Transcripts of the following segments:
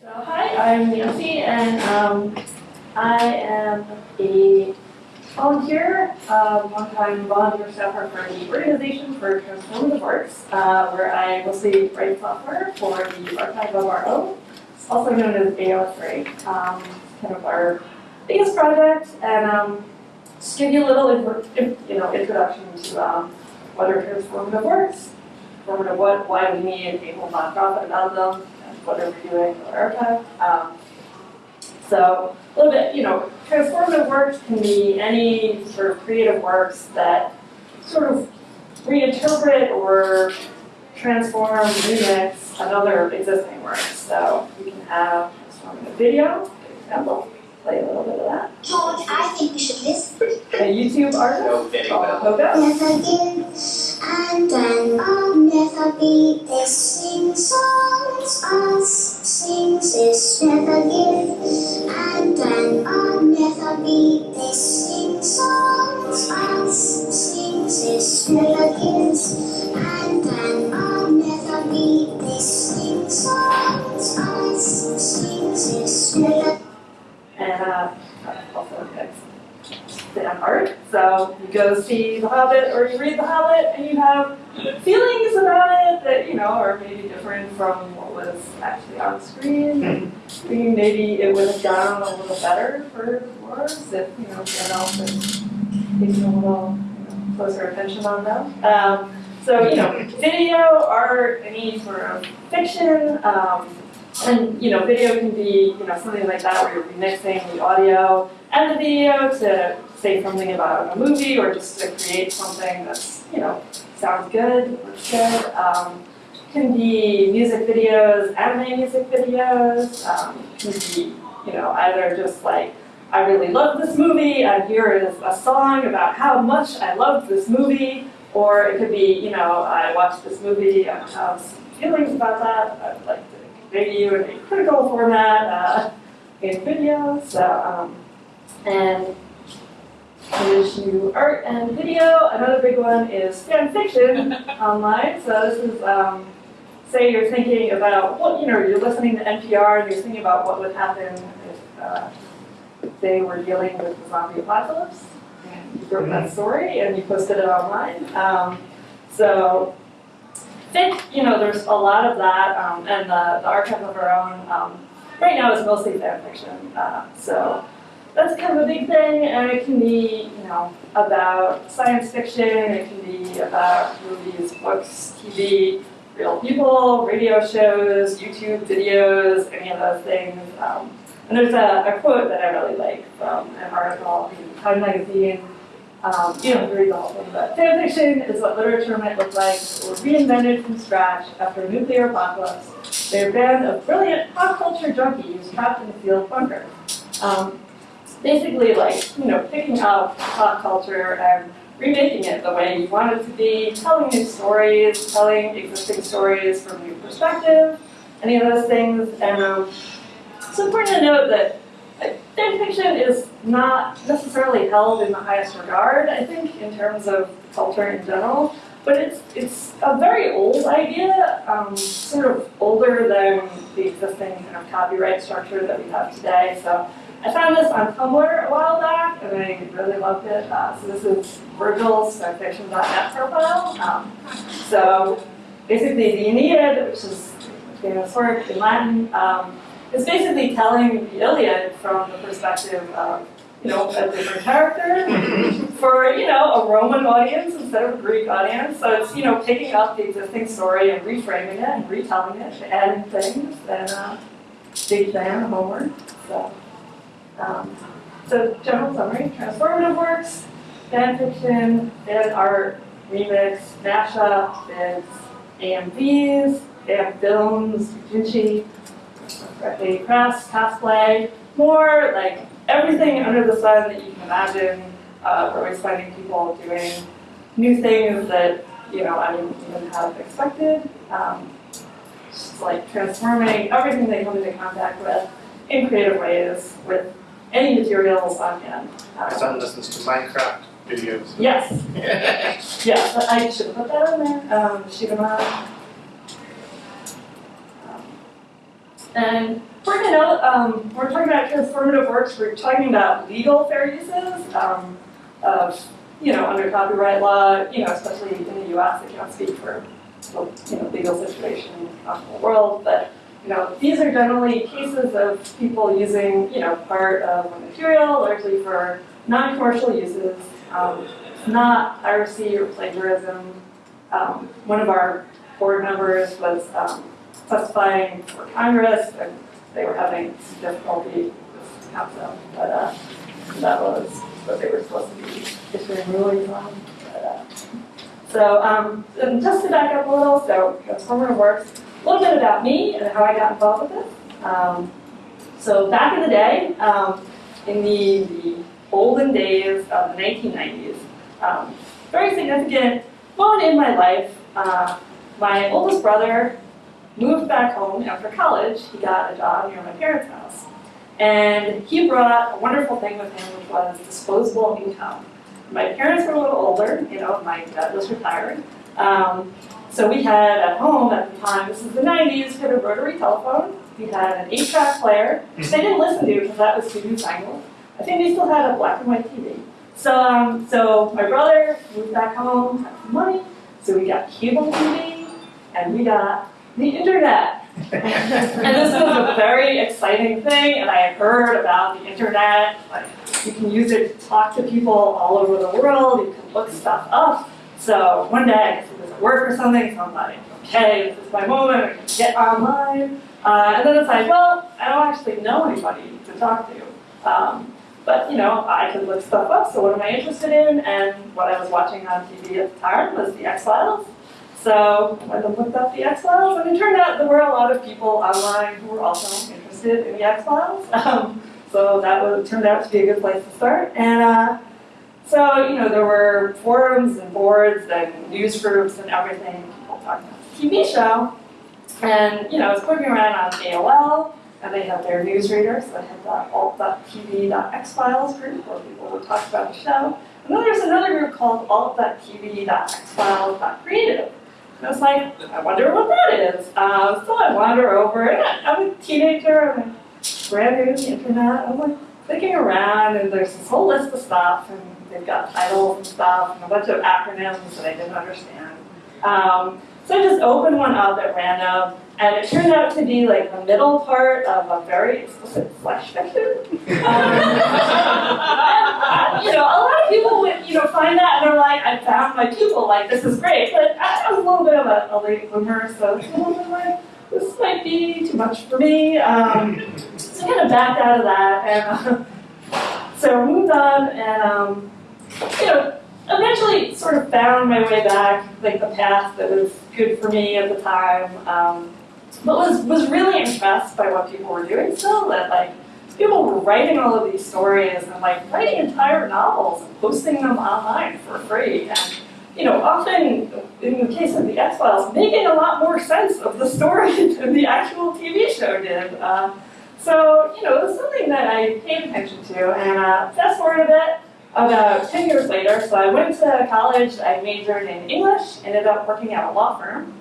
So, hi, I'm Nancy, and um, I am a volunteer, uh, one-time volunteer staffer for the organization for Transformative Works, uh, where I mostly write software for the archive of our own, also known as AO3, um, kind of our biggest project, and um, just give you a little, you know, introduction to um, what are transformative works, transformative what, why we need a whole nonprofit about them, what are we doing our archive. Um, so a little bit, you know, transformative works can be any sort of creative works that sort of reinterpret or transform, remix another existing work. So you can have transformative video, for example, play a little bit of that. George, I think we should listen. A YouTube artist No video. called Pogo. Never give, and then I'll never be this sing songs us sings is never give, and then I'll never be this sing songs us sings is never gives, and then I'll never be this sing songs us sings is never and uh, also it's fan art. So you go see The Hobbit or you read The Hobbit and you have feelings about it that you know are maybe different from what was actually on screen. Thinking maybe it would have gone a little better for the dwarves if you know Gandalf had taken a little you know, closer attention on them. Um, so you know, video, art, any sort of fiction. Um, and, you know, video can be, you know, something like that where you're remixing the audio and the video to say something about a movie or just to create something that's, you know, sounds good, looks good. Um, can be music videos, anime music videos, um, can be, you know, either just like, I really love this movie, and here is a song about how much I loved this movie, or it could be, you know, I watched this movie, and I have feelings about that, I'd like to convey to you in a critical format uh, in video. So, um, and in addition to art and video, another big one is fan fiction online. So this is, um, say you're thinking about what, you know, you're listening to NPR and you're thinking about what would happen if uh, they were dealing with the zombie apocalypse. And you wrote that story and you posted it online. Um, so think, you know, there's a lot of that, um, and the, the archive of our own, um, right now is mostly fan fiction. Uh, so that's kind of a big thing, and it can be, you know, about science fiction, it can be about movies, books, TV, real people, radio shows, YouTube videos, any of those things. Um, and there's a, a quote that I really like from an article in Time Magazine um, you don't have to read the whole but fan fiction is what literature might look like were reinvented from scratch after a nuclear apocalypse. They're a band of brilliant pop culture junkies trapped in a sealed bunker. Um, basically, like, you know, picking up pop culture and remaking it the way you want it to be, telling new stories, telling existing stories from a new perspective, any of those things. And um, it's important to note that fan fiction is not necessarily held in the highest regard, I think, in terms of culture in general. But it's it's a very old idea, um, sort of older than the existing kind of copyright structure that we have today. So I found this on Tumblr a while back, and I really loved it. Uh, so this is Virgil's fanfiction.net profile. Um, so basically, the Aeneid, which is famous work in Latin, um, is basically telling the Iliad from the perspective of, you know, a different character for, you know, a Roman audience instead of a Greek audience. So it's, you know, picking up the existing story and reframing it and retelling it, adding things, and uh, big fan of homework. So, um, so general summary, transformative works, fan fiction, fan art, remix, mashup, vids, AMVs, fan films, Vinci, correctly press, cosplay, more like everything under the sun that you can imagine. Uh, we're always finding people doing new things that you know I didn't even have expected. Um, just like transforming everything they come into contact with in creative ways with any materials on hand. My Uh, son listens to Minecraft videos. yes, yes, I should have put that in there. Um, shoot 'em up. Um, and to note, um, we're talking about transformative works, we're talking about legal fair uses um, of, you know, under copyright law, you know, especially in the US, I can't speak for, the, you know, legal situation in the world, but, you know, these are generally cases of people using, you know, part of a material largely for non-commercial uses, um, not piracy or plagiarism. Um, one of our board members was um, testifying for Congress, and they were having some difficulty with council, but uh, that was what they were supposed to be issuing rulings on. But, uh, so, um, and just to back up a little, so Transformative Works, a little bit about me and how I got involved with this. Um, so back in the day, um, in the, the olden days of the 1990s, um, very significant moment in my life. Uh, my oldest brother moved back home after college. He got a job near my parents' house. And he brought a wonderful thing with him, which was disposable income. My parents were a little older, you know, my dad was retired. Um, so we had at home at the time, this is the 90s, we had a rotary telephone. We had an 8 track player, which they didn't listen to because that was too newfangled. I think we still had a black and white TV. So, um, so my brother moved back home, had some money, so we got cable TV, and we got the internet. and this was a very exciting thing, and I heard about the internet. Like, you can use it to talk to people all over the world, you can look stuff up. So one day, I was at work or something, so I'm like, okay, this is my moment, I can get online. Uh, and then it's like, well, I don't actually know anybody to talk to. Um, but, you know, I could look stuff up, so what am I interested in? And what I was watching on TV at the time was the X-Files. So I looked up the X-Files, and it turned out there were a lot of people online who were also interested in the X-Files. Um, so that was, turned out to be a good place to start. And uh, so, you know, there were forums and boards and news groups and everything, people talking about the TV show. And, you know, I was clicking around on AOL, and they had their newsreader, so they had the alt.tv.xfiles group where people would talk about the show. And then there's another group called alt.tv.xfiles.creative. And I was like, I wonder what that is. Uh, so I wander over, and I'm a teenager, I'm brand new to the internet. I'm like clicking around, and there's this whole list of stuff, and they've got titles and stuff, and a bunch of acronyms that I didn't understand. Um, so I just opened one up at random, and it turned out to be like the middle part of a very explicit slash fiction. Um, and, you know, a lot of people would, you know, find that and they're like, I found my pupil, like this is great. But I, I was a little bit of a, a late bloomer, so it's a little bit like, this might be too much for me. Um, so I kind of backed out of that, and uh, so moved on, and um, you know, eventually sort of found my way back, like the path that was good for me at the time. Um, but was was really impressed by what people were doing still. That like people were writing all of these stories and like writing entire novels and posting them online for free. And you know, often in the case of the X Files, making a lot more sense of the story than the actual TV show did. Uh, so you know, it was something that I paid attention to. And uh, fast forward a bit about 10 years later, so I went to college, I majored in English, ended up working at a law firm.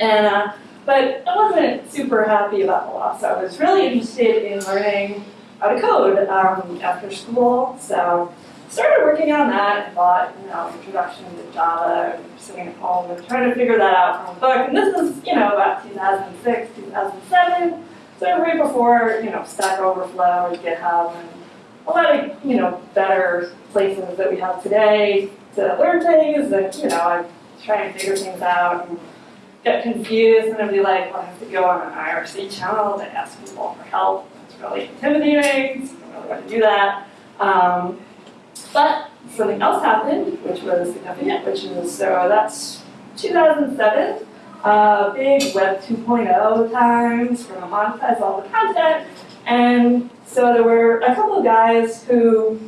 And, uh, but I wasn't super happy about the law, so I was really interested in learning how to code um, after school. So started working on that and bought, you know, Introduction to Java, and sitting at home and trying to figure that out from a book. And this is, you know, about 2006, 2007, so right before, you know, Stack Overflow and GitHub and a lot of, you know, better places that we have today to learn things and, you know, I try and figure things out and get confused and then be like, well, I have to go on an IRC channel to ask people for help. It's really intimidating, so I don't really want to do that. Um, but something else happened, which was significant, which is, so that's 2007, uh, big Web 2.0 times, we're monetize all the content, and so there were a couple of guys who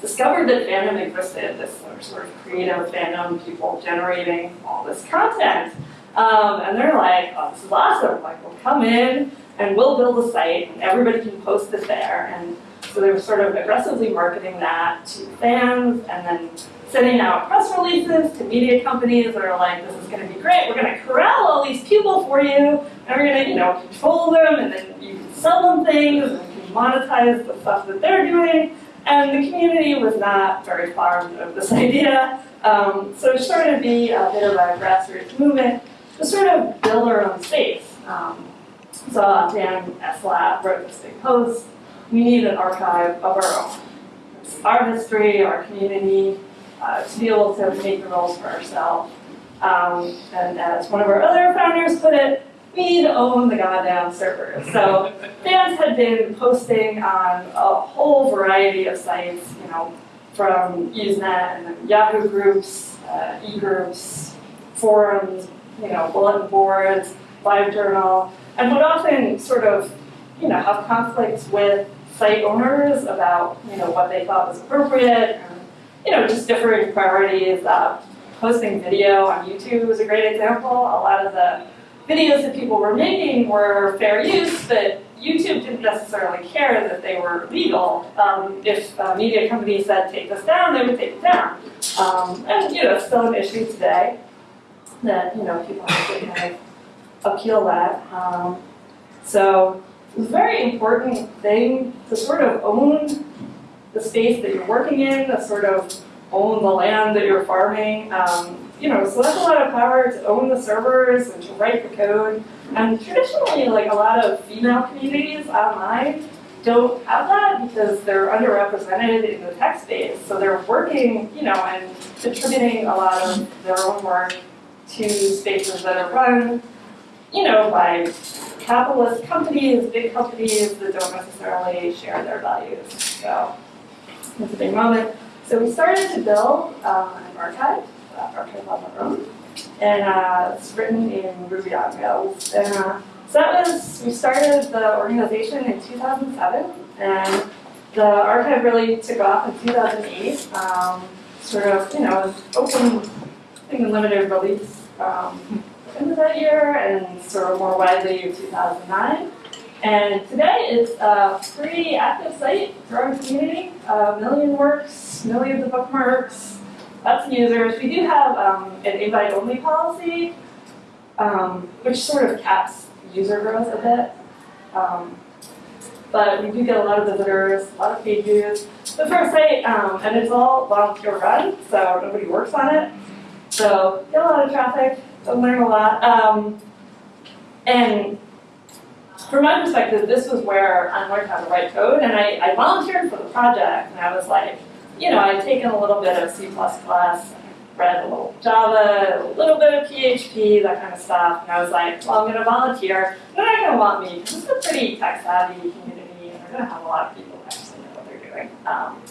discovered that fandom existed, this sort of creative fandom, people generating all this content. Um, and they're like, oh, this is awesome. Like, we'll come in and we'll build a site and everybody can post it there. And so they were sort of aggressively marketing that to fans and then sending out press releases to media companies that are like, this is going to be great. We're going to corral all these people for you and we're going to, you know, control them and then you can sell them things monetize the stuff that they're doing. And the community was not very fond of this idea. Um, so it started to be a bit of a grassroots movement to sort of build our own space. Um, so Dan Eslab wrote this big post, we need an archive of our own. It's our history, our community, uh, to be able to make the rules for ourselves. Um, and as one of our other founders put it, we to own the goddamn servers. So fans had been posting on a whole variety of sites, you know, from Usenet and Yahoo groups, uh, e-groups, forums, you know, bulletin boards, LiveJournal, and would often sort of, you know, have conflicts with site owners about, you know, what they thought was appropriate, and, you know, just different priorities. Uh, posting video on YouTube was a great example. A lot of the videos that people were making were fair use, but YouTube didn't necessarily care that they were legal. Um, if media companies said take this down, they would take it down. Um, and you know, it's still an issue today that you know people have to kind of appeal that. Um, so it's a very important thing to sort of own the space that you're working in, to sort of own the land that you're farming. Um, you know, so that's a lot of power to own the servers and to write the code. And traditionally, like a lot of female communities online don't have that because they're underrepresented in the tech space. So they're working, you know, and contributing a lot of their own work to spaces that are run, you know, by capitalist companies, big companies that don't necessarily share their values. So it's a big moment. So we started to build um, an archive, uh, archive on our own, and uh, it's written in Ruby on Rails. And uh, so that was, we started the organization in 2007, and the archive really took off in 2008. Um, sort of, you know, open, I think, limited release um, of that year, and sort of more widely in 2009. And today it's a free active site, growing community, a million works, millions of bookmarks, of users. We do have um, an invite-only policy, um, which sort of caps user growth a bit. Um, but we do get a lot of visitors, a lot of page views. The first site, um, and it's all volunteer run, so nobody works on it. So get a lot of traffic, learn a lot. Um, and from my perspective, this was where I learned how to write code, and I, I volunteered for the project, and I was like, you know, I'd taken a little bit of C++, read a little Java, a little bit of PHP, that kind of stuff, and I was like, well, I'm going to volunteer. They're not going to want me, because it's a pretty tech-savvy community, and they're going to have a lot of people who actually know what they're doing. Um,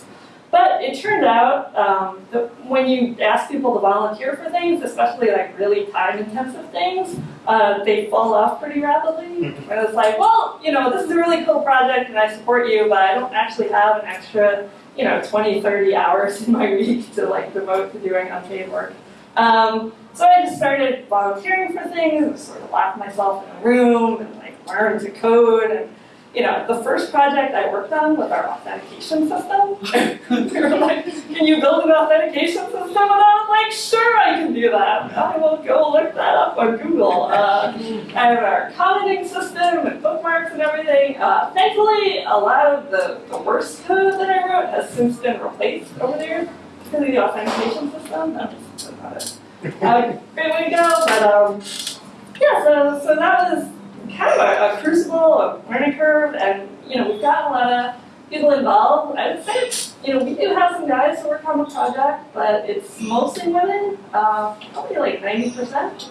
but it turned out um, that when you ask people to volunteer for things, especially like really time-intensive things, uh, they fall off pretty rapidly. And it's like, well, you know, this is a really cool project and I support you, but I don't actually have an extra, you know, 20, 30 hours in my week to like devote to doing unpaid work. Um, so I just started volunteering for things, sort of locked myself in a room and like learned to code and you know, the first project I worked on was our authentication system. we were like, can you build an authentication system? And I was like, sure, I can do that. I will go look that up on Google. Uh, I have our commenting system and bookmarks and everything. Uh, thankfully, a lot of the, the worst code that I wrote has since been replaced over there because of the authentication system. That's not a, a great way to go. But um, yeah, so, so that was kind of a, a, crucible, a learning curve, and you know we've got a lot of people involved. I would say you know we do have some guys who work on the project, but it's mostly women, uh, probably like ninety percent.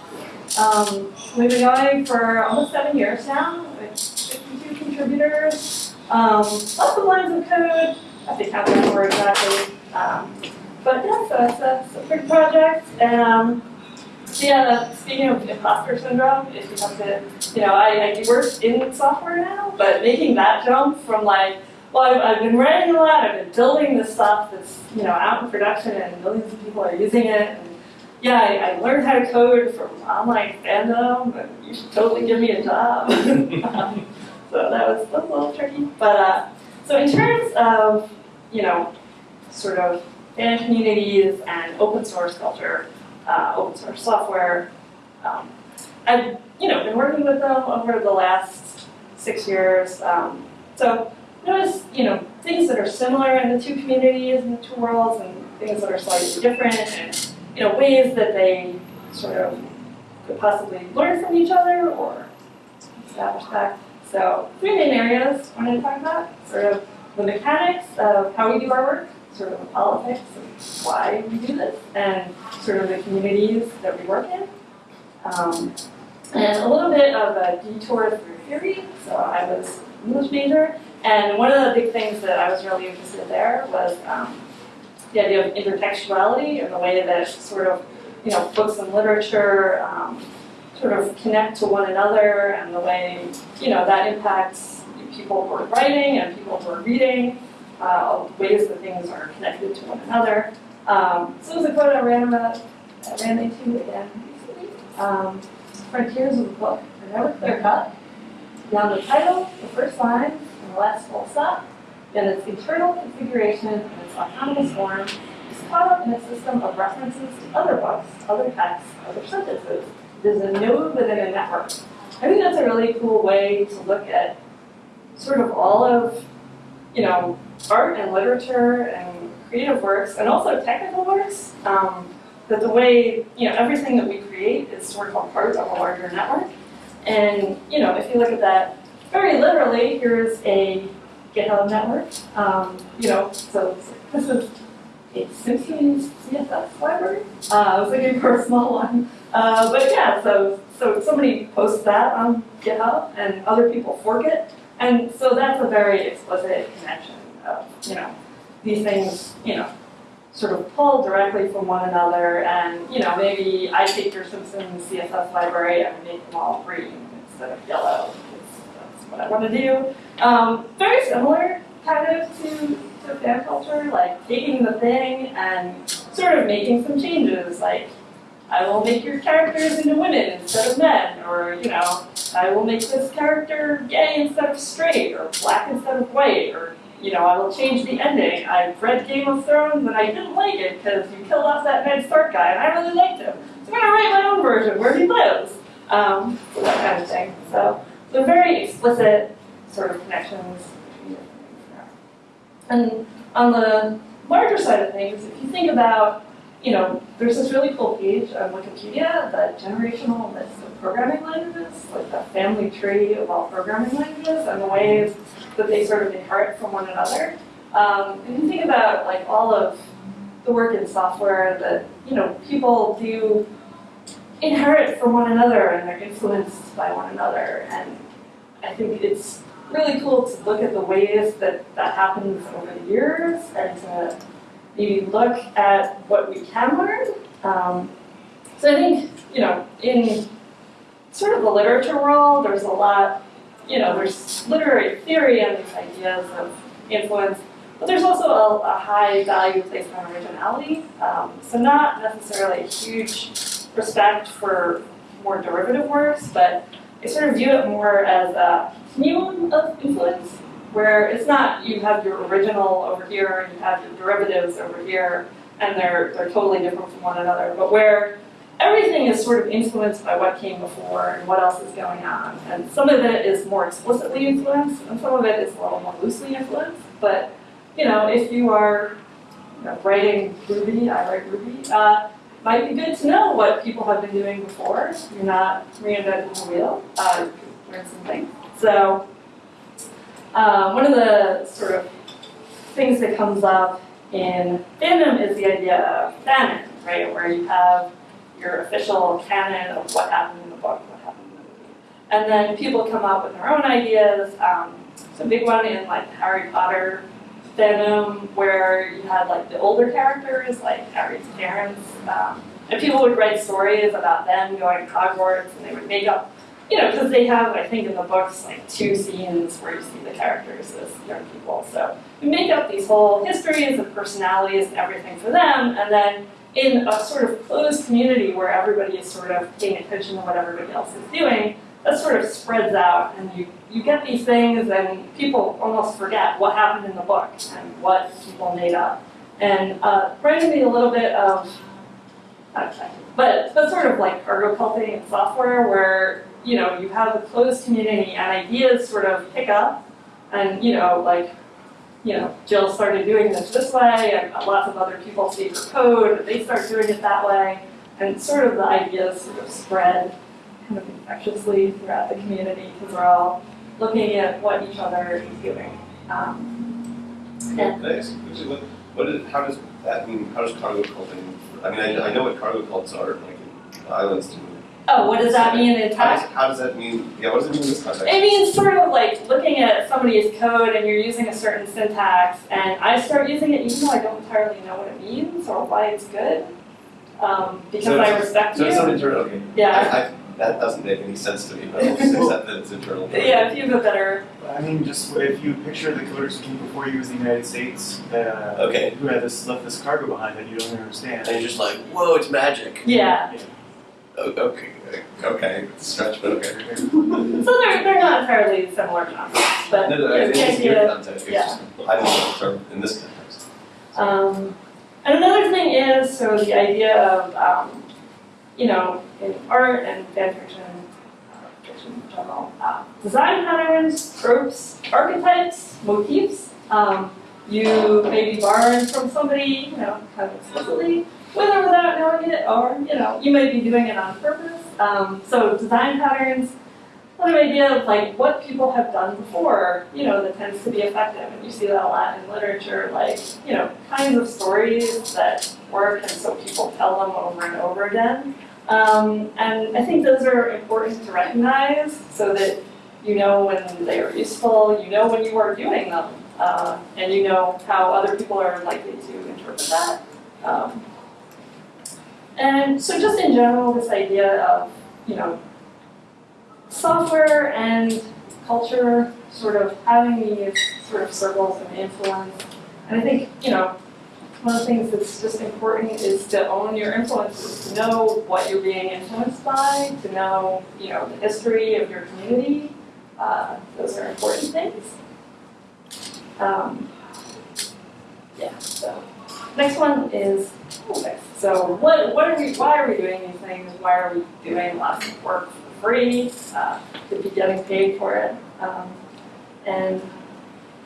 Um, we've been going for almost seven years now with 52 contributors, um, lots of lines of code. I to count that exactly. Um, but yeah, so it's a, it's a big project, and um, yeah, speaking of imposter syndrome, it becomes a, you know, I, I work in software now, but making that jump from like, well, I've, I've been writing a lot, I've been building this stuff that's, you know, out in production and millions of people are using it. And yeah, I, I learned how to code from online fandom, and you should totally give me a job. so that was, that was a little tricky. But, uh, so in terms of, you know, sort of fan communities and open source culture, uh, open source software. Um, I've you know been working with them over the last six years. Um, so notice, you know, things that are similar in the two communities and the two worlds and things that are slightly different and, you know, ways that they sort of could possibly learn from each other or establish that. So three main areas I wanted to talk about, sort of the mechanics of how we do our work, sort of the politics of why we do this, and sort of the communities that we work in. Um, and a little bit of a detour through theory. So I was an English major, and one of the big things that I was really interested in there was um, the idea of intertextuality and the way that sort of, you know, books and literature um, sort of connect to one another and the way, you know, that impacts people who are writing and people who are reading, uh, ways that things are connected to one another. Um, so it was a quote I ran about, I ran into again recently. Um, frontiers of the book are never clear cut. Beyond the title, the first line, and the last full stop, then its internal configuration and its autonomous form is caught up in a system of references to other books, other texts, other sentences. Is a node within a network. I think that's a really cool way to look at sort of all of, you know, art and literature and creative works and also technical works. Um, that the way, you know, everything that we create is sort of a part of a larger network. And, you know, if you look at that very literally, here's a GitHub network. Um, you know, so this is a Simpsons CSS library. Uh, I was looking for a small one. Uh, but yeah, so, so somebody posts that on GitHub and other people fork it. And so that's a very explicit connection of, you know, these things, you know, sort of pull directly from one another and, you know, maybe I take your Simpsons CSS library and make them all green instead of yellow, that's what I want to do. Um, very similar, kind of, to, to fan culture, like taking the thing and sort of making some changes, like I will make your characters into women instead of men, or, you know, I will make this character gay instead of straight, or black instead of white, or you know, I will change the ending. I've read Game of Thrones and I didn't like it because you killed off that Ned Stark guy and I really liked him. So I'm going to write my own version where he lives. Um, that kind of thing. So they're very explicit sort of connections. And on the larger side of things, if you think about, you know, there's this really cool page on Wikipedia, the generational list of programming languages, like the family tree of all programming languages and the ways that they sort of inherit from one another. Um, if you think about like all of the work in software that you know people do inherit from one another and they're influenced by one another, and I think it's really cool to look at the ways that that happens over the years and to maybe look at what we can learn. Um, so I think you know in sort of the literature world, there's a lot you know, there's literary theory and these ideas of influence, but there's also a, a high value placed on originality. Um, so not necessarily a huge respect for more derivative works, but I sort of view it more as a continuum of influence, where it's not you have your original over here and you have your derivatives over here, and they're, they're totally different from one another, but where everything is sort of influenced by what came before and what else is going on. And some of it is more explicitly influenced, and some of it is a little more loosely influenced. But you know, if you are you know, writing Ruby, I write Ruby, uh, might be good to know what people have been doing before. You're not reinventing the wheel. Uh, you can learn some things. So um, one of the sort of things that comes up in fandom is the idea of fanon, right? Where you have your official canon of what happened in the book, what happened in the movie. And then people come up with their own ideas. Um, it's a big one in like Harry Potter fandom where you had like the older characters, like Harry's parents, um, and people would write stories about them going to Hogwarts, and they would make up, you know, because they have, I think, in the books like two scenes where you see the characters as young people. So you make up these whole histories and personalities and everything for them, and then in a sort of closed community where everybody is sort of paying attention to what everybody else is doing, that sort of spreads out and you, you get these things and people almost forget what happened in the book and what people made up. And uh, reminded me a little bit of, okay, but, but sort of like cargo culting in software where you know, you have a closed community and ideas sort of pick up and, you know, like, you know, Jill started doing this this way and lots of other people see her code, they start doing it that way. And sort of the ideas sort of spread kind of infectiously throughout the community because we're all looking at what each other is doing. Um, actually, what, what is, how does that mean, how does cargo culting, I mean, I, I know what cargo cults are, like in islands. Oh, what does that mean in How tech? does, how does that mean, yeah, what does it mean in this context? It means sort of like looking at somebody's code and you're using a certain syntax, and I start using it even though I don't entirely know what it means or why it's good, um, because So I it's- respect So you. it's not internal, okay. Yeah. I, I, that doesn't make any sense to me, but I'll just accept that it's internal. Yeah, if you have a better, I mean, just if you picture the coders who came before you was the United States, uh, Okay. who had this left this cargo behind that you don't understand. And you're just like, whoa, it's magic. yeah. O- Okay, okay, stretch, but okay. So they're, they're not entirely similar concepts, but No, you no, know, the think it's idea- your context, it's yeah. just, I don't know the term in this context. Um, and another thing is, so the idea of, um, you know, in art and fan fiction, uh, fiction in general, uh, design patterns, tropes, archetypes, motifs, um, you may be borrowing from somebody, you know, kind of explicitly, with or without knowing it, or, you know, you may be doing it on purpose. Um, so design patterns, of idea of like what people have done before, you know, that tends to be effective, and you see that a lot in literature, like, you know, kinds of stories that work, and so people tell them over and over again. Um, and I think those are important to recognize so that you know when they are useful, you know when you are doing them, uh, and you know how other people are likely to interpret that. Um, and so just in general, this idea of, you know, software and culture sort of having these sort of circles of influence. And I think, you know, one of the things that's just important is to own your influences, to know what you're being influenced by, to know, you know, the history of your community. Uh, those are important things. Um, yeah, so next one is. So what what are we why are we doing these things? Why are we doing lots of work for free? Uh, to be getting paid for it. Um, and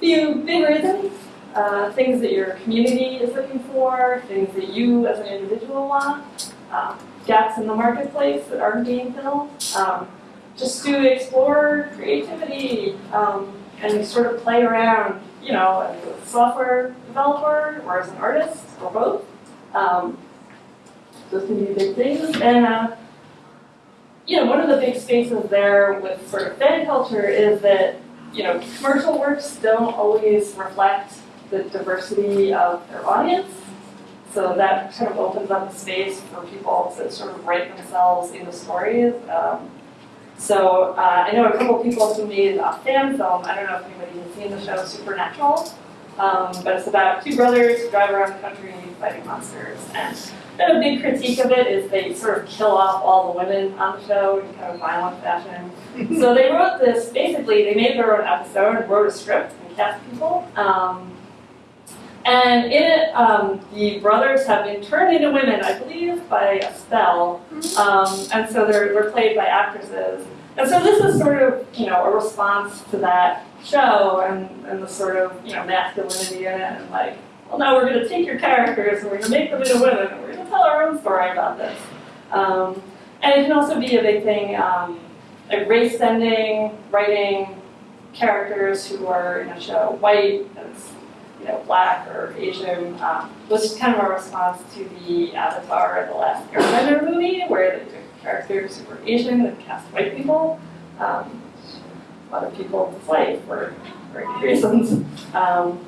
few big reasons. Uh, things that your community is looking for, things that you as an individual want, um, gaps in the marketplace that aren't being filled. Um, just to explore creativity um, and sort of play around, you know, as a software developer or as an artist or both. Um, those can be big things. And uh, you know, one of the big spaces there with sort of fan culture is that, you know, commercial works don't always reflect the diversity of their audience. So that kind of opens up a space for people to sort of write themselves into stories. Um, so uh, I know a couple people who made a fan film. I don't know if anybody has seen the show Supernatural, um, but it's about two brothers who drive around the country fighting monsters. And a big critique of it is they sort of kill off all the women on the show in kind of violent fashion. so they wrote this, basically, they made their own episode, wrote a script, and cast people. Um, and in it, um, the brothers have been turned into women, I believe, by a spell. Um, and so they're, they're played by actresses. And so this is sort of, you know, a response to that show and, and the sort of, you know, masculinity in it and like, well, now we're going to take your characters and we're going to make them into women and we're going to tell our own story about this. Um, and it can also be a big thing, um, like race bending, writing characters who are in a show white as you know black or Asian um, was kind of a response to the Avatar, the last Airbender movie, where took characters who were Asian and cast white people. Um, a lot of people dislike for various reasons. Um,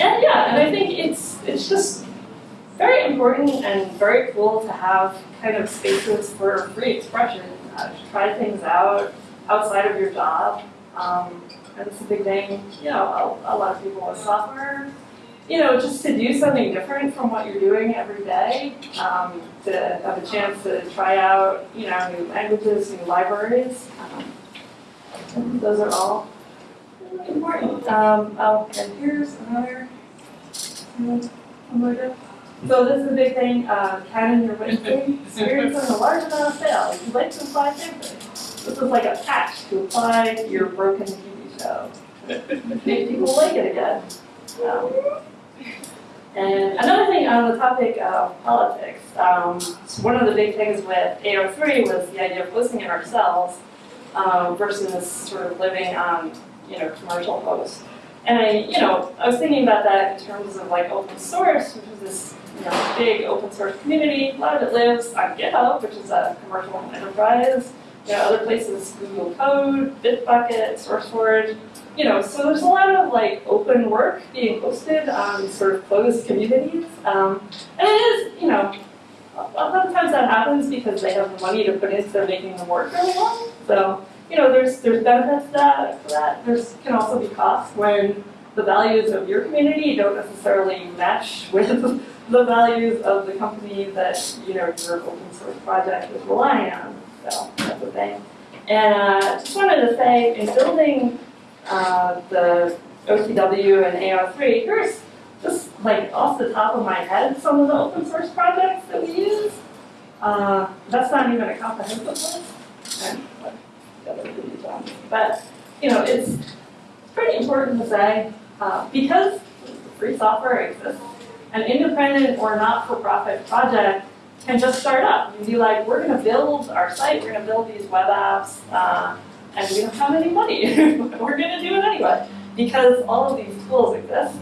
and yeah, and I think it's it's just very important and very cool to have kind of spaces for free expression, uh, to try things out outside of your job. Um, and it's a big thing, you know, a, a lot of people with software, you know, just to do something different from what you're doing every day, um, to have a chance to try out, you know, new languages, new libraries. Um, those are all really important. Um, oh, and here's another, um, so this is a big thing, uh, Canon, you're witnessing, experiencing a large amount of sales, you'd like to apply campus. This is like a patch to apply your broken Show. Make people like it again. Um, and another thing on the topic of politics, um, so one of the big things with AO3 was the idea of hosting it ourselves um, versus sort of living on, you know, commercial hosts. And I, you know, I was thinking about that in terms of like open source, which is this, you know, big open source community. A lot of it lives on GitHub, which is a commercial enterprise. You know, other places, Google Code, Bitbucket, SourceForge. You know, so there's a lot of like open work being hosted on sort of closed communities. Um, and it is, you know, a lot of times that happens because they have the money to put into making them work really well. So, you know, there's there's benefits to that. For that. There's can also be costs when the values of your community don't necessarily match with the values of the company that you know your open source project is relying on. So that's the thing. And uh, just wanted to say, in building uh, the OTW and AO3, here's just like off the top of my head some of the open source projects that we use. Uh, that's not even a comprehensive list. But you know, it's pretty important to say uh, because free software exists, an independent or not-for-profit project can just start up. You can be like, we're going to build our site, we're going to build these web apps, uh, and we don't have any money. we're going to do it anyway because all of these tools exist.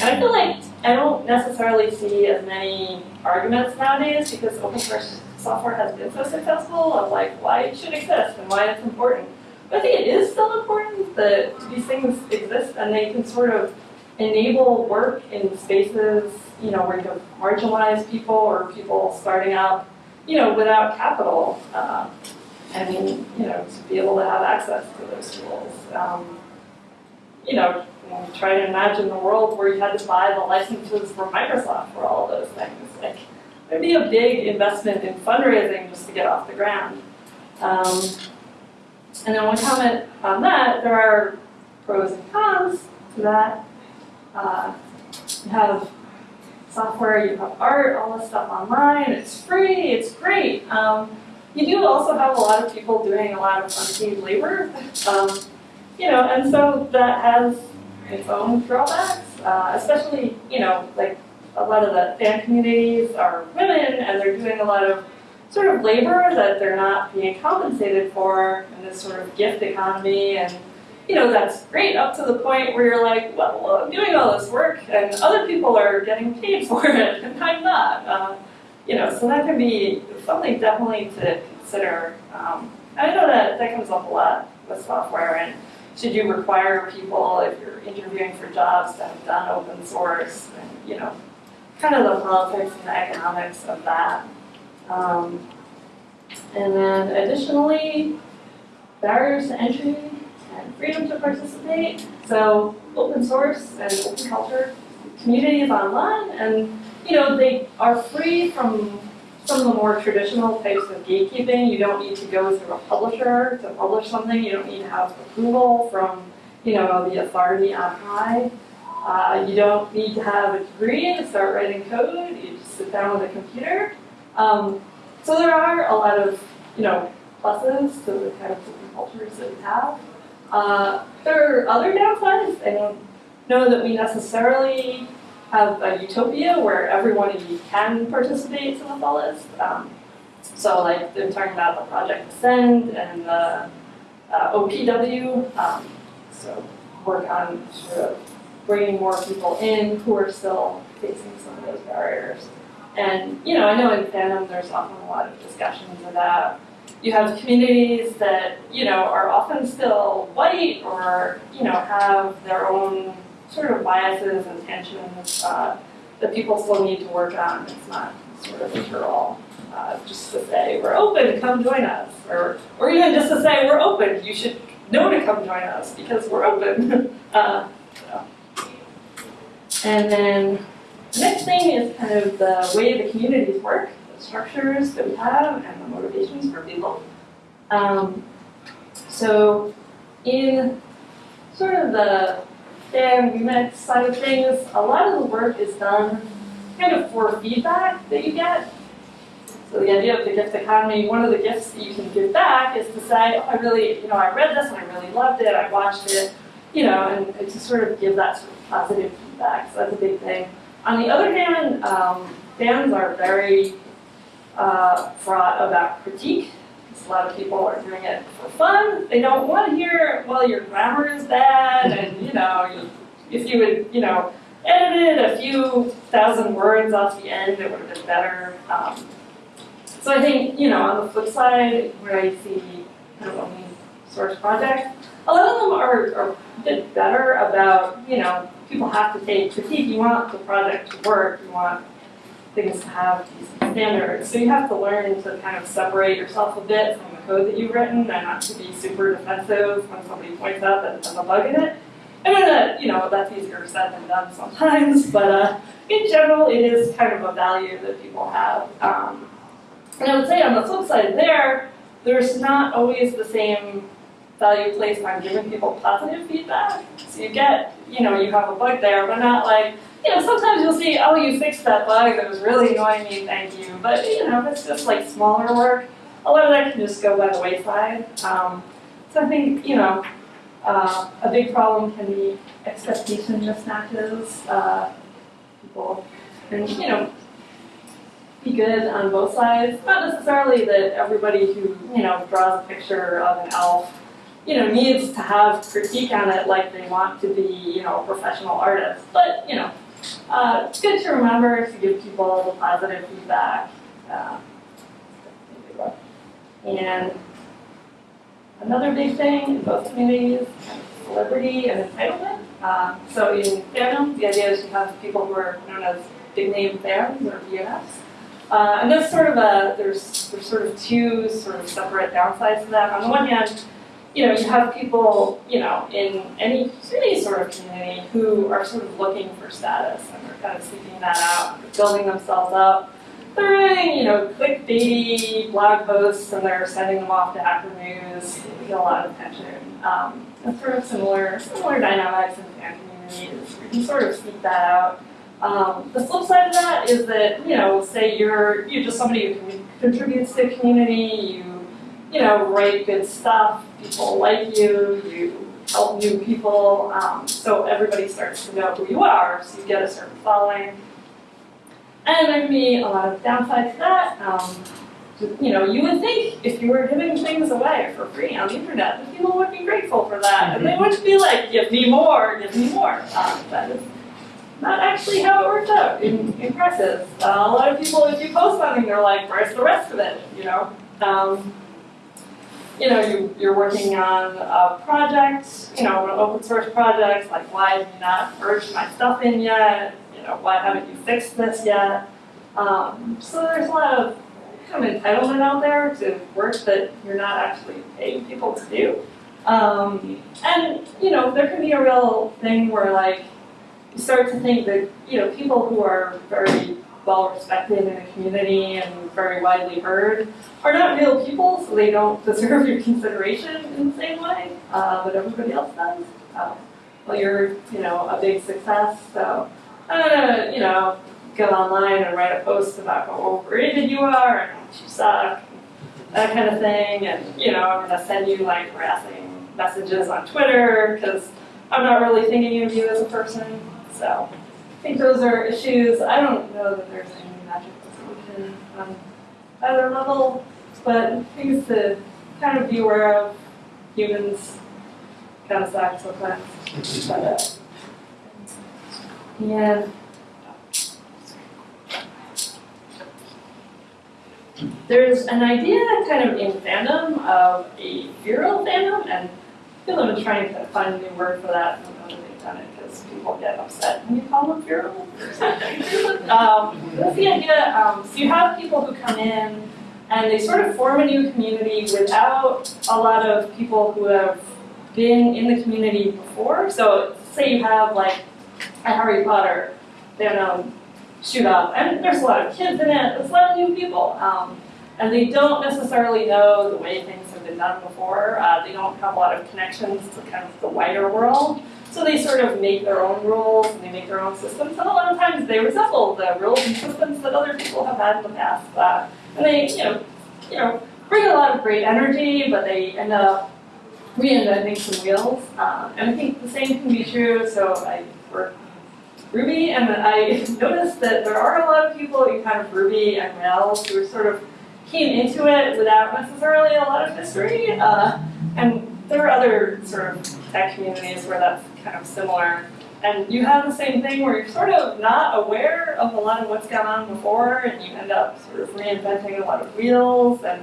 And I feel like I don't necessarily see as many arguments nowadays because open source software has been so successful of like why it should exist and why it's important. But I think it is still important that these things exist and they can sort of enable work in spaces, you know, where you have marginalized people or people starting out, you know, without capital. Uh, I mean, you know, to be able to have access to those tools. Um, you know, try to imagine the world where you had to buy the licenses from Microsoft for all of those things. Like, there'd be a big investment in fundraising just to get off the ground. Um, and then one comment on that, there are pros and cons to that. Uh, you have software, you have art, all this stuff online, it's free, it's great. Um, you do also have a lot of people doing a lot of unpaid labor. Um, you know, and so that has its own drawbacks, uh, especially, you know, like a lot of the fan communities are women and they're doing a lot of sort of labor that they're not being compensated for in this sort of gift economy and you know that's great up to the point where you're like well I'm doing all this work and other people are getting paid for it and I'm not uh, you know so that can be something definitely to consider um, I know that that comes up a lot with software and should you require people, if you're interviewing for jobs, to have done open source, and, you know, kind of the politics and the economics of that. Um, and then additionally, barriers to entry and freedom to participate. So open source and open culture communities online, and you know, they are free from some of the more traditional types of gatekeeping, you don't need to go through a publisher to publish something. You don't need to have approval from, you know, the authority on high. Uh, you don't need to have a degree to start writing code. You just sit down with a computer. Um, so there are a lot of, you know, pluses to the kind of cultures that we have. Uh, there are other downsides. I don't know that we necessarily have a utopia where everyone can participate to the fullest. Um, so like they're talking about the Project Ascend and the uh, OPW, um, so work on sort of bringing more people in who are still facing some of those barriers. And you know, I know in fandom there's often a lot of discussions about you have communities that you know are often still white or you know have their own sort of biases and tensions uh, that people still need to work on. It's not sort of a. Uh, just to say we're open, come join us, or or even just to say we're open, you should know to come join us because we're open. uh, so. And then the next thing is kind of the way the communities work, structures that we have, and the motivations for people. Um, so in sort of the and remix side of things, a lot of the work is done kind of for feedback that you get. So the idea of the gift economy, one of the gifts that you can give back is to say, oh, I really, you know, I read this and I really loved it, I watched it, you know, and, and to sort of give that sort of positive feedback. So that's a big thing. On the other hand, um, fans are very uh, fraught about critique. A lot of people are doing it for fun. They don't want to hear, well, your grammar is bad, and you know, if you would, you know, edited a few thousand words off the end, it would have been better. Um, so I think, you know, on the flip side, where I see kind of open source projects, a lot of them are, are a bit better about, you know, people have to take critique. You want the project to work. You want things to have standards. So you have to learn to kind of separate yourself a bit from the code that you've written and not to be super defensive when somebody points out that there's a bug in it. I know that, you know, that's easier said than done sometimes, but uh, in general, it is kind of a value that people have. Um, and I would say on the flip side there, there's not always the same value placed on giving people positive feedback. So you get, you know, you have a bug there, but not like, you know, sometimes you'll see, oh, you fixed that bug that was really annoying me, thank you. But, you know, if it's just like smaller work, a lot of that can just go by the wayside. Um, so I think, you know, uh, a big problem can be expectation mismatches. Uh, people can, you know, be good on both sides. Not necessarily that everybody who, you know, draws a picture of an elf, you know, needs to have critique on it like they want to be, you know, a professional artist. But, you know, uh, it's good to remember to give people the positive feedback. Uh, and another big thing in both communities, celebrity and entitlement. Uh, so in fandom, the idea is you have people who are known as big name fans or BNFs. Uh, and there's sort of a, there's, there's sort of two sort of separate downsides to that. On the one hand, you know, you have people, you know, in any, any sort of community who are sort of looking for status and they're kind of seeking that out, building themselves up. They're writing, you know, clickbaity blog posts and they're sending them off to Hacker News. Get a lot of attention. Um, and sort of similar, similar dynamics in fan communities. You can sort of seek that out. Um, the flip side of that is that, you know, say you're, you're just somebody who contributes to the community, you, you know, write good stuff, people like you, you help new people, um, so everybody starts to know who you are, so you get a certain following. And there can be a lot of downsides to that. Um, you know, you would think if you were giving things away for free on the internet, that people would be grateful for that, and they wouldn't be like, give me more, give me more. Um, that is not actually how it works out in, in. Uh, a lot of people, if you post something, they're like, where's the rest of it, you know? Um, you know, you, you're working on a project, you know, an open source project, like why have you not merged my stuff in yet? You know, why haven't you fixed this yet? Um, so there's a lot of kind of entitlement out there to work that you're not actually paying people to do. Um, and, you know, there can be a real thing where like, you start to think that, you know, people who are very well respected in the community and very widely heard are not real people, so they don't deserve your consideration in the same way uh, that everybody else does. Uh, well, you're, you know, a big success, so I'm gonna, you know, go online and write a post about how overrated you are and how much you suck, that kind of thing, and, you know, I'm gonna send you like harassing messages on Twitter because I'm not really thinking of you as a person, so. I think those are issues. I don't know that there's any magic solution on either level, but things to kind of be aware of. Humans kind of suck sometimes. But, and there's an idea kind of in fandom of a virile fandom, and I feel I'm trying to find a new word for that. Because people get upset when you call them something. um, that's the idea. Um, so you have people who come in and they sort of form a new community without a lot of people who have been in the community before. So say you have like a Harry Potter fandom shoot up, and there's a lot of kids in it, there's a lot of new people. Um, and they don't necessarily know the way things have been done before. Uh, they don't have a lot of connections to kind of the wider world. So they sort of make their own rules and they make their own systems. And a lot of times they resemble the rules and systems that other people have had in the past. Uh, and they, you know, you know, bring a lot of great energy, but they end up reinventing some wheels. Um, and I think the same can be true. So I work Ruby, and I noticed that there are a lot of people in kind of Ruby and Rails who sort of came into it without necessarily a lot of history. Uh, and there are other sort of tech communities where that's kind of similar. And you have the same thing where you're sort of not aware of a lot of what's gone on before, and you end up sort of reinventing a lot of wheels and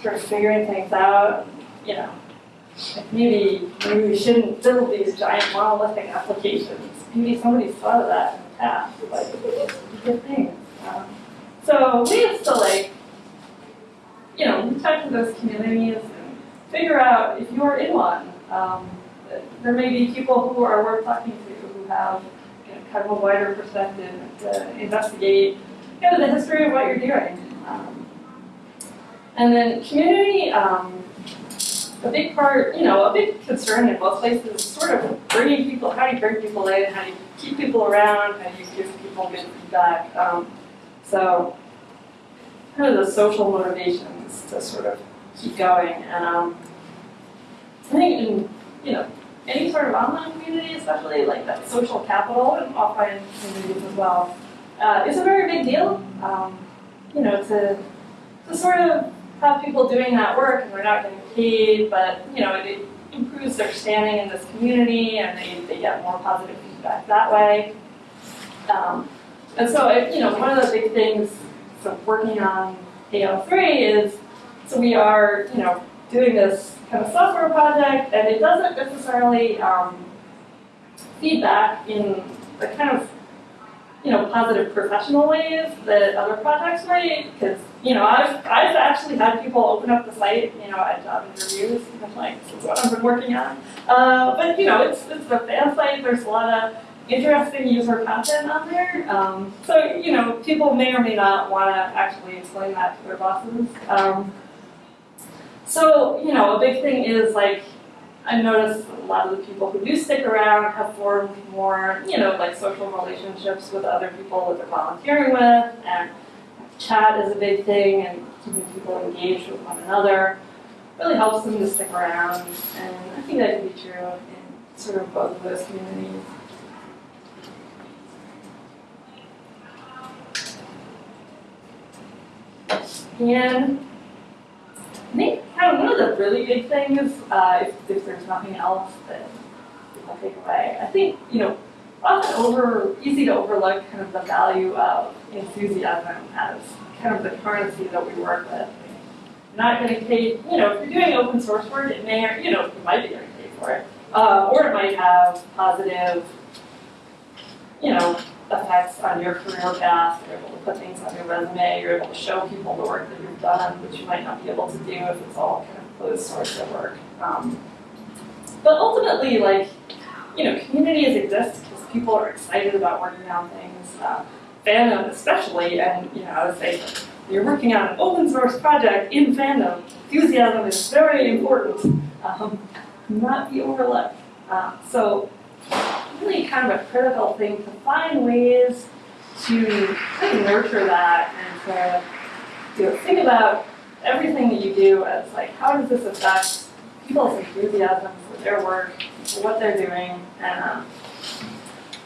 sort of figuring things out. You know, maybe maybe we shouldn't build these giant monolithic applications. Maybe somebody's thought of that in the past. Like, good thing. Um, so we have to like, you know, out to those communities and figure out if you're in one. Um, there may be people who are worth talking to who have you know, kind of a wider perspective to investigate kind of the history of what you're doing. Um, and then community, um, a big part, you know, a big concern in most places is sort of bringing people, how do you bring people in, how do you keep people around, how do you give people good feedback. Um, so kind of the social motivations to sort of keep going. And um, I think in, you know, any sort of online community, especially like that social capital and offline communities as well, uh, is a very big deal. Um, you know, to, to sort of have people doing that work and they're not getting paid, but you know, it improves their standing in this community and they, they get more positive feedback that way. Um, and so, you know, one of the big things so working on AO3 is, so we are, you know, doing this kind of software project and it doesn't necessarily um, feedback in the kind of, you know, positive professional ways that other projects might, because you know, I've, I've actually had people open up the site, you know, at job interviews, and like, this is what I've been working on. Uh, but, you know, it's, it's a fan site, there's a lot of interesting user content on there. Um, so, you know, people may or may not want to actually explain that to their bosses. Um, so, you know, a big thing is like, I noticed a lot of the people who do stick around have formed more, you know, like social relationships with other people that they're volunteering with, and chat is a big thing, and keeping people engaged with one another really helps them to stick around, and I think that can be true in sort of both of those communities. And I think kind of one of the really big things, uh, if, if there's nothing else that I'll take away, I think, you know, often over, easy to overlook kind of the value of enthusiasm as kind of the currency that we work with. Not getting paid, you know, if you're doing open source work, it may, or, you know, you might be getting paid for it. Uh, or it might have positive, you know, effects on your career path. You're able to put things on your resume. You're able to show people the work that you've done, which you might not be able to do if it's all kind of closed source of work. Um, but ultimately, like, you know, communities exist because people are excited about working on things. Uh, fandom especially, and you know, I would say you're working on an open source project in fandom. Enthusiasm is very important, um, not be overlooked. Uh, so really kind of a critical thing to find ways to kind of nurture that and to you know, think about everything that you do as like, how does this affect people's enthusiasm for their work, for what they're doing, and um,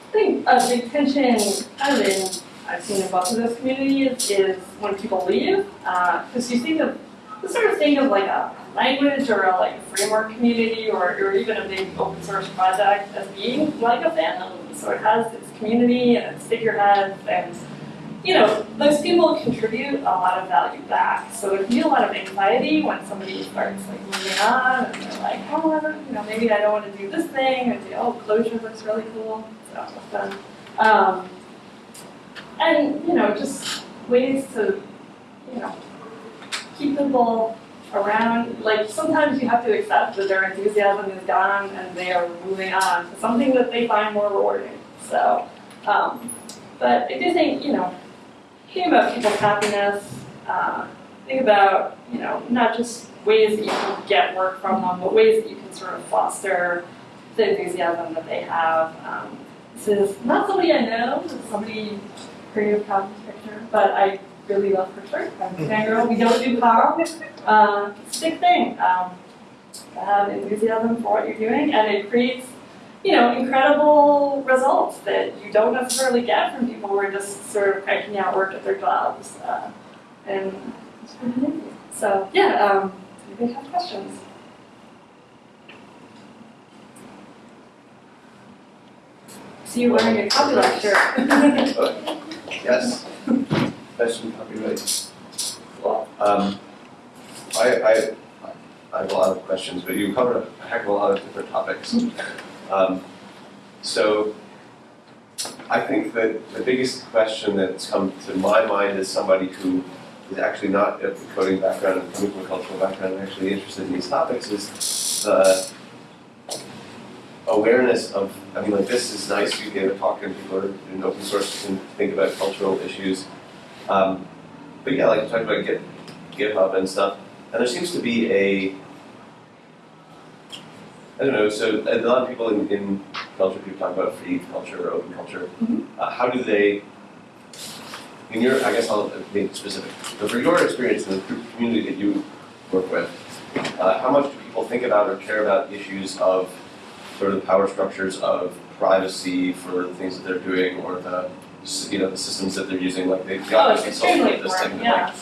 I think a big tension kind of in I've seen in both of those communities is when people leave, because uh, you think of the sort of thing of like a language or a like a framework community or, or even a big open source project as being like a fandom. So it has its community and its figureheads and you know, those people contribute a lot of value back. So there can be a lot of anxiety when somebody starts like moving on and they're like, oh, you know, maybe I don't want to do this thing, and oh, Clojure looks really cool. So fun. Um, and, you know, just ways to, you know, keep people around. Like, sometimes you have to accept that their enthusiasm is gone and they are moving on to something that they find more rewarding. So, um, but I do think, you know, thinking about people's happiness, uh, think about, you know, not just ways that you can get work from them, but ways that you can sort of foster the enthusiasm that they have. Um, this is not somebody I know, this is somebody creative copies picture, but I really love her shirt. I'm a fangirl. We don't do prom. Uh, it's a big thing. Um, to have enthusiasm for what you're doing, and it creates, you know, incredible results that you don't necessarily get from people who are just sort of cranking out work at their jobs. Uh, and it's pretty amazing. So yeah, um, anybody have questions? See you wearing a copyright shirt. Yes. Question copyright. Um, I, I, I have a lot of questions, but you covered a heck of a lot of different topics. Um, so, I think that the biggest question that's come to my mind is somebody who is actually not of the coding background and coming from a cultural background and actually interested in these topics is the awareness of, I mean, like, this is nice, you gave a talk and people are in open source, can think about cultural issues. Um, but yeah, like you talked about Git, GitHub and stuff, and there seems to be a, I don't know, so a lot of people in, in culture, people talk about free culture or open culture. Mhm. Uh, how do they, in your, I guess I'll make it specific, but for your experience in the community that you work with, uh, how much do people think about or care about issues of sort of the power structures of privacy for the things that they're doing or the, you know, the systems that they're using, like they've Oh, got it's this social this thing, yeah.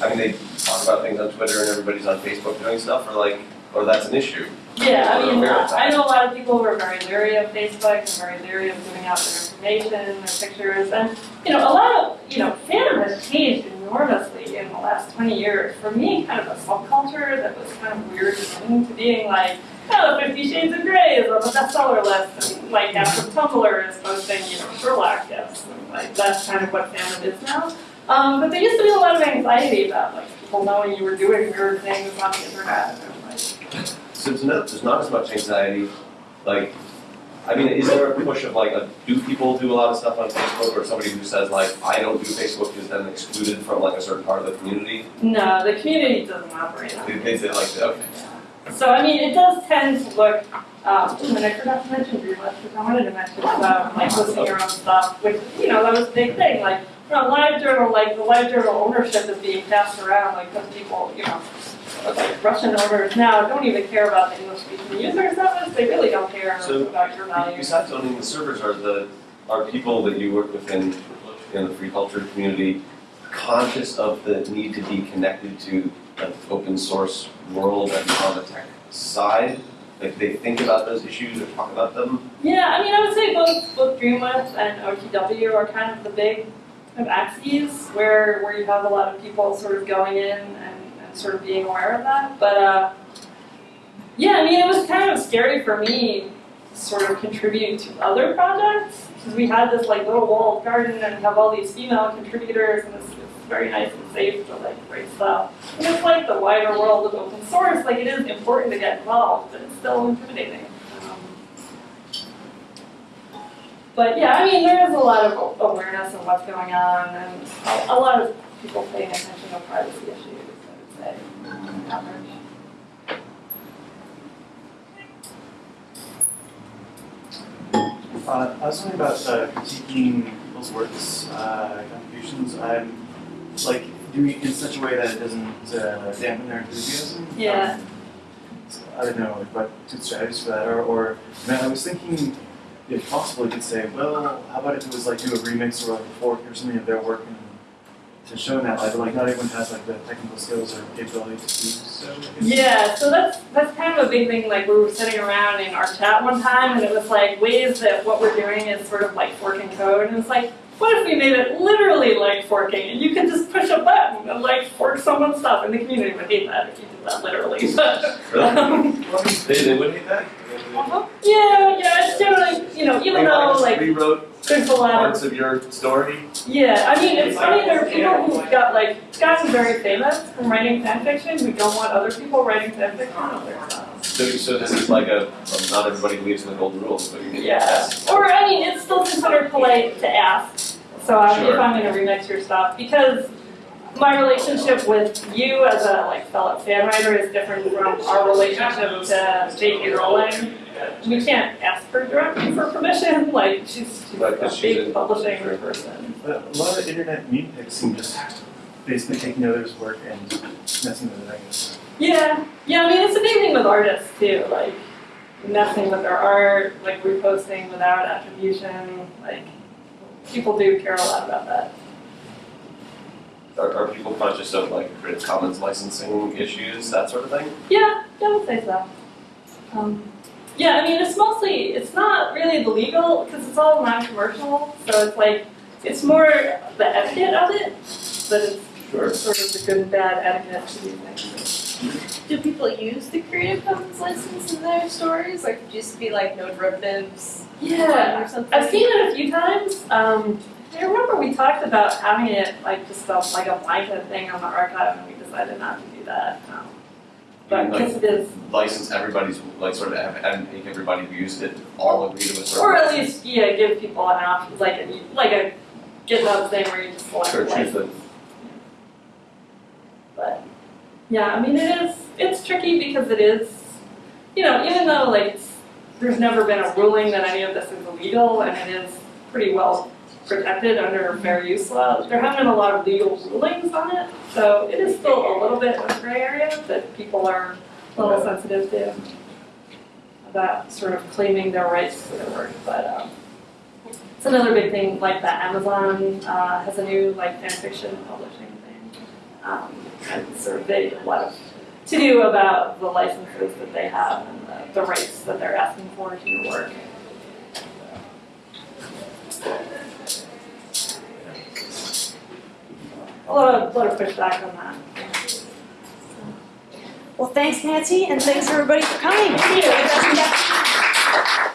like, I mean, they talk about things on Twitter and everybody's on Facebook doing stuff, or like, or that's an issue. Yeah, I mean, aware of that. I know a lot of people who are very leery of Facebook and very leery of giving out their information, their pictures, and, you know, a lot of, you know, fandom has changed enormously in the last twenty years. For me, kind of a subculture that was kind of weird and to being like, oh, Fifty Shades of Grey is on the bestseller list, and like half of Tumblr is posting, you know, Sherlock gifts, and like that's kind of what fandom is now. Um, but there used to be a lot of anxiety about like people knowing you were doing weird things on the internet, and like, So there's not, there's not as much anxiety, like, I mean, is there a push of like, a, do people do a lot of stuff on Facebook, or somebody who says like, I don't do Facebook is then excluded from like a certain part of the community? No, the community doesn't operate on They, it. they say like, okay, So, I mean, it does tend to look, um, and I forgot to mention Relist, which I wanted to mention about like posting your own stuff, which, you know, that was a big thing, like, you know, LiveJournal, like, the LiveJournal ownership is being passed around, like, because people, you know, like Russian owners now don't even care about the English speaking users that much, they really don't care So, about your values. Besides owning the servers, are the, are people that you work with in, in the free culture community conscious of the need to be connected to an open source world and on the tech side? Like they think about those issues or talk about them? Yeah, I mean, I would say both both Dreamwidth and OTW are kind of the big kind of axes where where you have a lot of people sort of going in and, and sort of being aware of that. But uh, yeah, I mean, it was kind of scary for me sort of contribute to other projects because we had this like little walled garden and we have all these female contributors and it's very nice and safe to like write stuff. And it's like the wider world of open source, like it is important to get involved, but it's still intimidating. But yeah, I mean, there is a lot of awareness of what's going on and a, lot of people paying attention to privacy issues, I would say, average. Uh, I was wondering about uh, critiquing people's works, uh, contributions. I'm like doing it in such a way that it doesn't uh, dampen their enthusiasm. Yeah. Um, I don't know what two strategies for that are. Or I, mean, I was thinking, if possible, you could say, well, how about if it was like do a remix or like a fork or something of their work and to show that. But like not everyone has like the technical skills or capability to do so. Yeah, so that's that's kind of a big thing. Like we were sitting around in our chat one time, and it was like ways that what we're doing is sort of like forking code, and it's like, what if we made it literally like forking, and you could just push a button and like fork someone's stuff, and the community would hate that if you did that literally. But, Really? um, They, they would hate that? yeah, yeah, it's generally you know even though like Rewrote there's a lot parts of your story? Yeah, I mean, it's funny, there are people who've got, like, gotten very famous from writing fan fiction who don't want other people writing fan fiction of their stuff. So, so this is like a, not everybody believes in the golden rules, but you Yeah, or, I mean, it's still considered polite to ask, so I- Sure. if I'm gonna remix your stuff, because my relationship with you as a like fellow fan writer is different from our relationship to J.K. Rowling. We can't ask her directly for permission, like she's, she's Right, a 'cause she's big in- publishing person. But a lot of internet meme pics seem just basically taking others' work and messing with it, I guess. Yeah, yeah, I mean, it's the same thing with artists too, like messing with their art, like reposting without attribution, like people do care a lot about that. Are, are people conscious of like Creative Commons licensing issues, that sort of thing? Yeah, I would say so. Um, yeah, I mean, it's mostly, it's not really the legal, because it's all non-commercial, so it's like, it's more the etiquette of it, but it's Sure. sort of the good and bad etiquette to do things. Do people use the Creative Commons license in their stories? Like, just be like no derivatives Yeah, or something? I've seen it a few times. Um, I remember we talked about having it like just a, like a blanket thing on the archive, and we decided not to do that. Um, but Like- because it is, License everybody's, like sort of have, and make everybody who used it all agree to a certain. or at least yeah, give people an option, like a, like a GitHub thing where you just select Sure, choose license. the, But yeah, I mean, it is it's tricky because it is, you know, even though like there's never been a ruling that any of this is illegal, and it is pretty well protected under fair use law. There haven't been a lot of legal rulings on it, so it is still a little bit of a gray area that people are a little sensitive to about sort of claiming their rights to their work. But um, it's another big thing, like that Amazon uh, has a new like fan fiction publishing. Um, and sort of a lot of to do about the licenses that they have and the, the rights that they're asking for to your work. A lot of, a lot of pushback on that. Well, thanks Nancy, and thanks everybody for coming. Thank you.